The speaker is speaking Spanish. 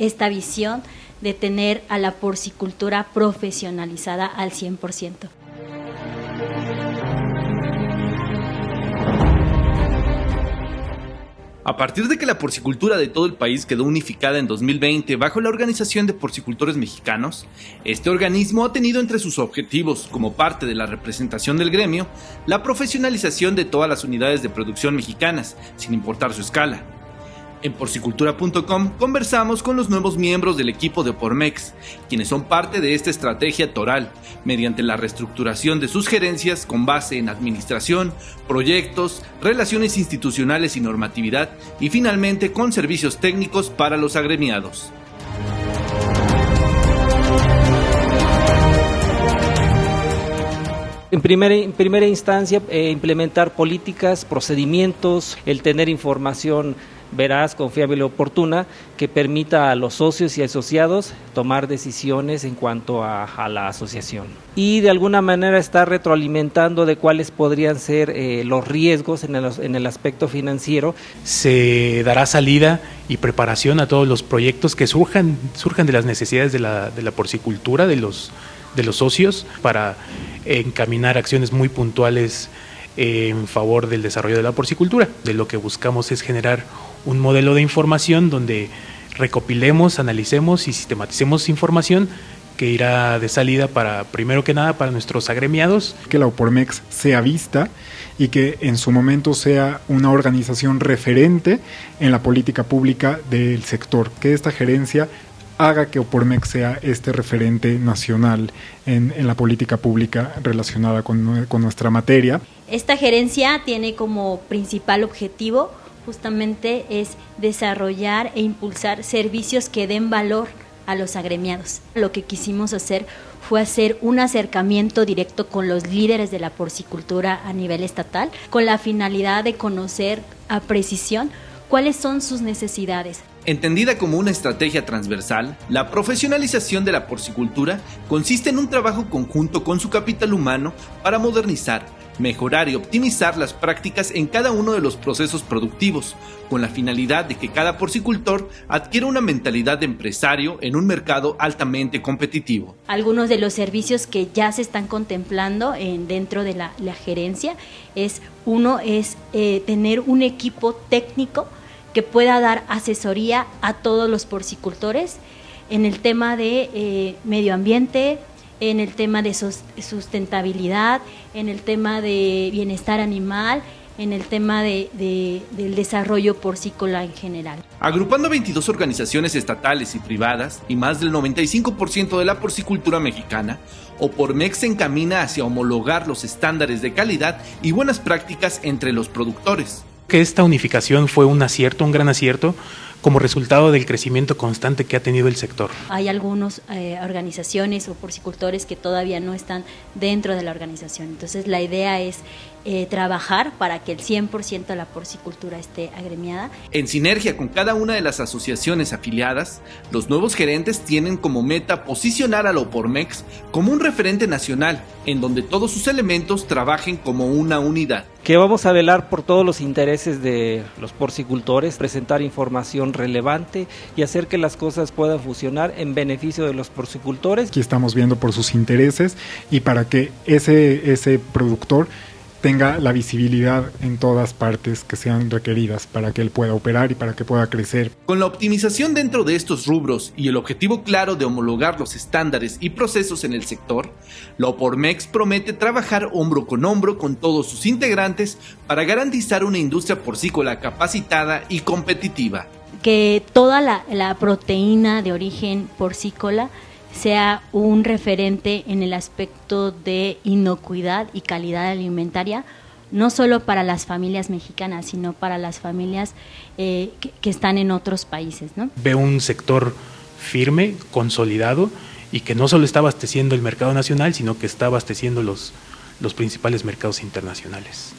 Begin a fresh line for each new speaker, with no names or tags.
esta visión de tener a la porcicultura profesionalizada al 100%.
A partir de que la porcicultura de todo el país quedó unificada en 2020 bajo la Organización de Porcicultores Mexicanos, este organismo ha tenido entre sus objetivos, como parte de la representación del gremio, la profesionalización de todas las unidades de producción mexicanas, sin importar su escala. En porcicultura.com conversamos con los nuevos miembros del equipo de Pormex, quienes son parte de esta estrategia toral, mediante la reestructuración de sus gerencias con base en administración, proyectos, relaciones institucionales y normatividad, y finalmente con servicios técnicos para los agremiados.
En primera, instancia, eh, implementar políticas, procedimientos, el tener información veraz, confiable y oportuna que permita a los socios y asociados tomar decisiones en cuanto a, la asociación. Y de alguna manera estar retroalimentando de cuáles podrían ser eh, los riesgos en el, en el aspecto financiero.
Se dará salida y preparación a todos los proyectos que surjan, surjan de las necesidades de la, de la porcicultura, de los, de los socios, para encaminar acciones muy puntuales en favor del desarrollo de la porcicultura. De lo que buscamos es generar un modelo de información donde recopilemos, analicemos y sistematicemos información que irá de salida para, primero que nada, para nuestros agremiados.
Que la OPORMEX sea vista y que en su momento sea una organización referente en la política pública del sector, que esta gerencia haga que Opormex sea este referente nacional en, la política pública relacionada con, con nuestra materia.
Esta gerencia tiene como principal objetivo justamente es desarrollar e impulsar servicios que den valor a los agremiados. Lo que quisimos hacer fue hacer un acercamiento directo con los líderes de la porcicultura a nivel estatal, con la finalidad de conocer a precisión cuáles son sus necesidades.
Entendida como una estrategia transversal, la profesionalización de la porcicultura consiste en un trabajo conjunto con su capital humano para modernizar, mejorar y optimizar las prácticas en cada uno de los procesos productivos, con la finalidad de que cada porcicultor adquiera una mentalidad de empresario en un mercado altamente competitivo.
Algunos de los servicios que ya se están contemplando en, dentro de la, gerencia es, uno es eh, tener un equipo técnico que pueda dar asesoría a todos los porcicultores en el tema de eh, medio ambiente, en el tema de sustentabilidad, en el tema de bienestar animal, en el tema de, del desarrollo porcícola en general.
Agrupando 22 organizaciones estatales y privadas y más del 95% de la porcicultura mexicana, Opormex se encamina hacia homologar los estándares de calidad y buenas prácticas entre los productores
que esta unificación fue un acierto, un gran acierto, como resultado del crecimiento constante que ha tenido el sector.
Hay algunas eh, organizaciones o porcicultores que todavía no están dentro de la organización. Entonces la idea es eh, trabajar para que el 100% de la porcicultura esté agremiada.
En sinergia con cada una de las asociaciones afiliadas, los nuevos gerentes tienen como meta posicionar a la Opormex como un referente nacional, en donde todos sus elementos trabajen como una unidad.
Que vamos a velar por todos los intereses de los porcicultores, presentar información relevante y hacer que las cosas puedan funcionar en beneficio de los porcicultores.
Aquí estamos viendo por sus intereses y para que ese, ese productor tenga la visibilidad en todas partes que sean requeridas para que él pueda operar y para que pueda crecer.
Con la optimización dentro de estos rubros y el objetivo claro de homologar los estándares y procesos en el sector, la Opormex promete trabajar hombro con hombro con todos sus integrantes para garantizar una industria porcícola capacitada y competitiva.
Que toda la, la proteína de origen porcícola sea un referente en el aspecto de inocuidad y calidad alimentaria, no solo para las familias mexicanas, sino para las familias eh, que, están en otros países. ¿no?
Veo un sector firme, consolidado y que no solo está abasteciendo el mercado nacional, sino que está abasteciendo los, los principales mercados internacionales.